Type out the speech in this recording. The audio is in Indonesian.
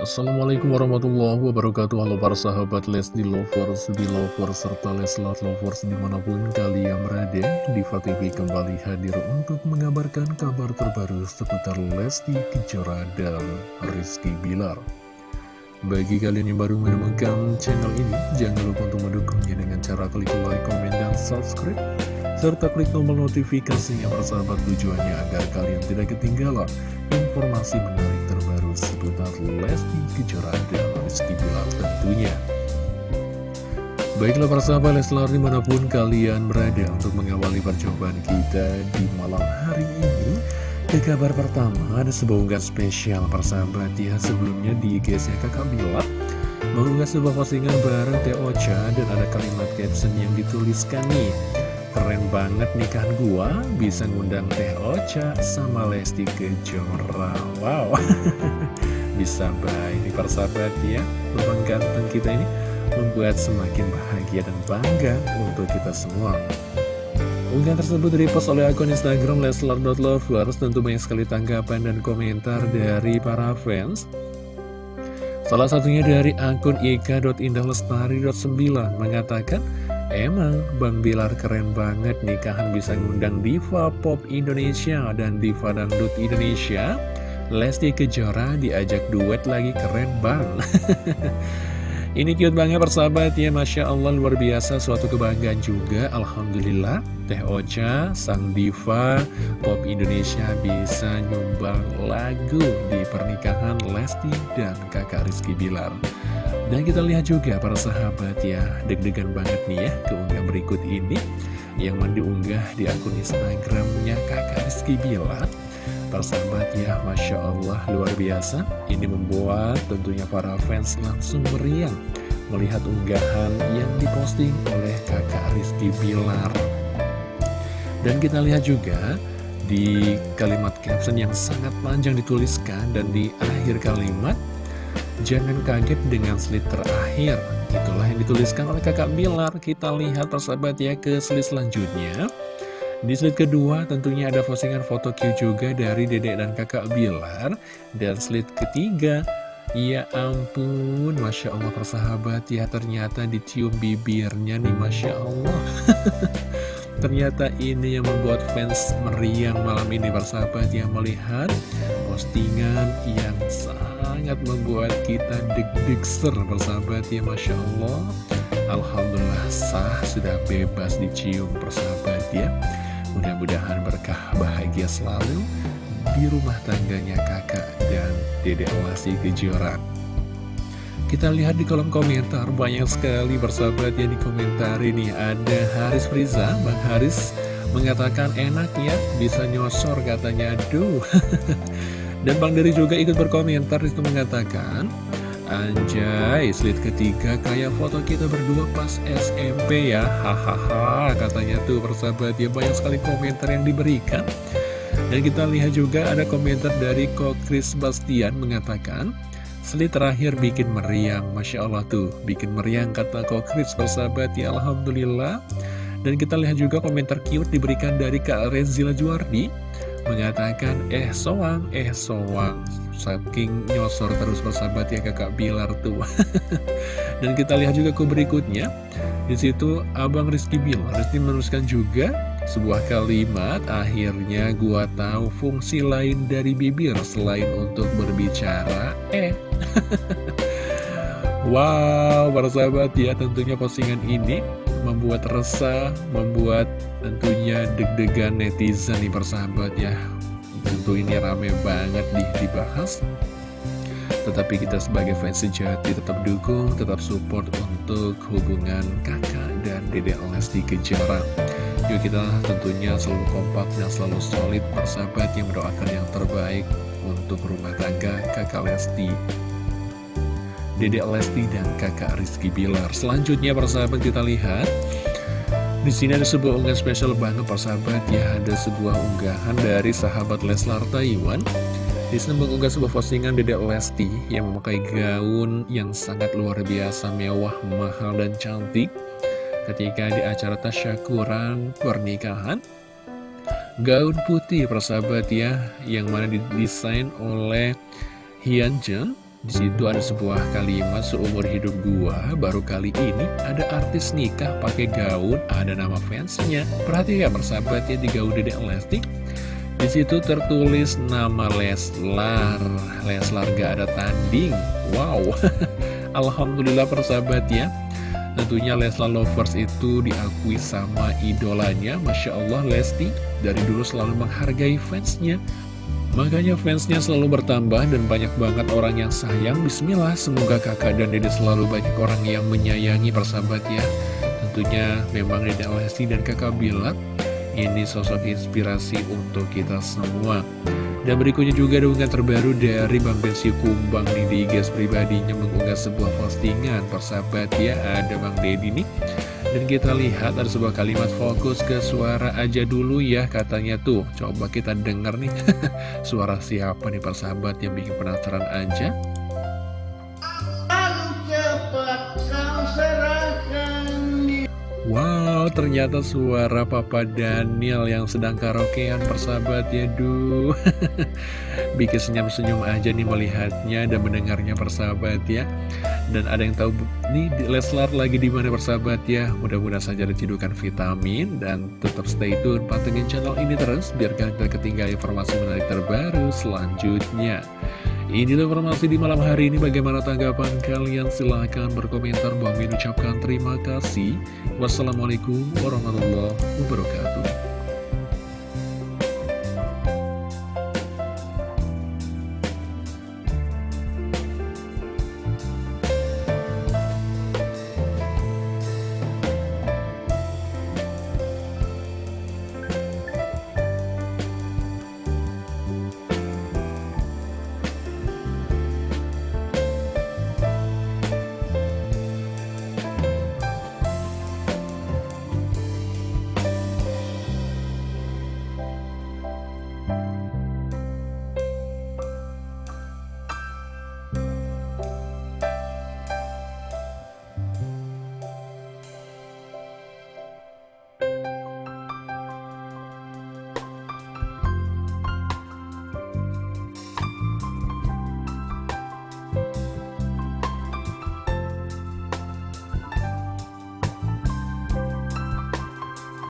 Assalamualaikum warahmatullahi wabarakatuh. Halo para sahabat Lesti Lovers, di Lovers, serta Leslar Lovers di mana pun kalian berada Diva TV kembali hadir untuk mengabarkan kabar terbaru seputar Lesti Kejora dan Rizky Bilar. Bagi kalian yang baru menemukan channel ini Jangan lupa untuk mendukungnya dengan cara klik like, komen, dan subscribe serta klik tombol notifikasinya persahabat tujuannya agar kalian tidak ketinggalan informasi menarik seputar Lesti Kejora dan Rizky Bilar tentunya. Baiklah persahabat Leslar di mana pun kalian berada untuk mengawali percobaan kita di malam hari ini Ke kabar pertama ada sebuah unggahan spesial persahabat ya. Sebelumnya di IG-nya kakak Bilar Mengunggah sebuah postingan bareng Teh Ocha dan ada kalimat caption yang dituliskan nih. Keren banget nikahan gua Bisa ngundang Teh Ocha sama Lesti Kejora. Wow Bisa baik. Nih persahabat ya Lubang ganteng kita ini Membuat semakin bahagia dan bangga Untuk kita semua. Unggahan tersebut direpost oleh akun Instagram Leslar.lovers Tentu banyak sekali tanggapan dan komentar dari para fans. Salah satunya dari akun ika.indahlestari.9 mengatakan Emang Bang Bilar keren banget nikahan bisa ngundang diva pop Indonesia dan diva dangdut Indonesia Lesti Kejora diajak duet lagi keren bang. Ini cute banget persahabat ya Masya Allah luar biasa suatu kebanggaan juga Alhamdulillah. Teh Ocha sang diva pop Indonesia bisa nyumbang lagu di pernikahan Lesti dan kakak Rizky Bilar. Dan kita lihat juga para sahabat ya, deg-degan banget nih ya keunggah berikut ini. Yang diunggah di akun Instagramnya kakak Rizky Bilar. Para sahabat ya, Masya Allah luar biasa. Ini membuat tentunya para fans langsung meriang melihat unggahan yang diposting oleh kakak Rizky Bilar. Dan kita lihat juga di kalimat caption yang sangat panjang dituliskan dan di akhir kalimat Jangan kaget dengan slide terakhir Itulah yang dituliskan oleh kakak Bilar Kita lihat persahabat ya ke slide selanjutnya Di slide kedua tentunya ada postingan foto Q juga dari dedek dan kakak Bilar. Dan slide ketiga Ya ampun, Masya Allah persahabat. Ya Ternyata dicium bibirnya nih Masya Allah. Ternyata ini yang membuat fans meriang malam ini persahabat yang melihat postingan yang sangat membuat kita deg-deg ser persahabat ya Masya Allah. Alhamdulillah sah sudah bebas dicium persahabat ya Mudah-mudahan berkah bahagia selalu di rumah tangganya kakak dan dedek Lesti Kejora. Kita lihat di kolom komentar banyak sekali persahabat yang dikomentari nih. Ada Haris Friza, Bang Haris mengatakan enak ya bisa nyosor katanya aduh. Dan Bang Dery juga ikut berkomentar itu mengatakan Anjay, slide ketiga kayak foto kita berdua pas SMP ya. Hahaha, katanya tuh persahabat ya banyak sekali komentar yang diberikan. Dan kita lihat juga ada komentar dari Ko Chris Bastian mengatakan Slide terakhir bikin meriang, Masya Allah tuh Bikin meriang kata Ko Chris persahabat ya Alhamdulillah. Dan kita lihat juga komentar cute diberikan dari Kak Rezila Juardi mengatakan eh soang, eh soang saking nyosor terus persahabat ya kakak Bilar tuh. Dan kita lihat juga ke berikutnya. Di situ abang Rizky Bilar Rizky menuliskan juga sebuah kalimat akhirnya gua tahu fungsi lain dari bibir selain untuk berbicara. Eh. Wow persahabat ya tentunya postingan ini membuat resah, membuat tentunya deg-degan netizen nih persahabat ya. Tentu ini rame banget di dibahas. Tetapi kita sebagai fans sejati tetap dukung, tetap support untuk hubungan kakak dan dedek Lesti Kejora. Yuk kita tentunya selalu kompak dan selalu solid persahabat yang mendoakan yang terbaik untuk rumah tangga kakak Lesti Dedek Lesti dan kakak Rizky Bilar. Selanjutnya persahabat kita lihat di sini ada sebuah unggahan spesial banget persahabat ya ada sebuah unggahan dari sahabat Leslar Taiwan. Di sini mengunggah sebuah postingan Dedek Lesti yang memakai gaun yang sangat luar biasa mewah, mahal dan cantik ketika di acara tasyakuran pernikahan. Gaun putih persahabat ya yang mana didesain oleh Hyun Jung Di situ ada sebuah kalimat seumur hidup gua baru kali ini ada artis nikah pakai gaun ada nama fansnya. Perhatikan persahabatnya di gaun Dedek Lesti. Di situ tertulis nama Leslar. Leslar gak ada tanding. Wow. Alhamdulillah persahabat ya. Tentunya Leslar Lovers itu diakui sama idolanya Masya Allah Lesti dari dulu selalu menghargai fansnya Makanya fansnya selalu bertambah dan banyak banget orang yang sayang. Bismillah semoga kakak dan dede selalu banyak orang yang menyayangi persahabat ya. Tentunya memang dede Lesti dan kakak Bilat Ini sosok inspirasi untuk kita semua. Dan berikutnya juga dukungan terbaru dari Bang Bensi Kumbang di gas pribadinya mengunggah sebuah postingan. Persahabat ya ada Bang Deddy nih dan kita lihat ada sebuah kalimat fokus ke suara aja dulu ya katanya tuh. Coba kita denger nih. Suara siapa nih persahabat yang bikin penasaran aja? Wow, ternyata suara Papa Daniel yang sedang karaokean persahabat ya duh. Bikin senyum-senyum aja nih melihatnya dan mendengarnya persahabat ya. Dan ada yang tahu nih Leslar lagi di mana persahabat ya? Mudah-mudahan saja ditidukan vitamin dan tetap stay tune pantengin channel ini terus Biar kalian ketinggalan informasi menarik terbaru selanjutnya Inilah informasi di malam hari ini. Bagaimana tanggapan kalian? Silahkan berkomentar. Bang ucapkan terima kasih. Wassalamualaikum warahmatullahi wabarakatuh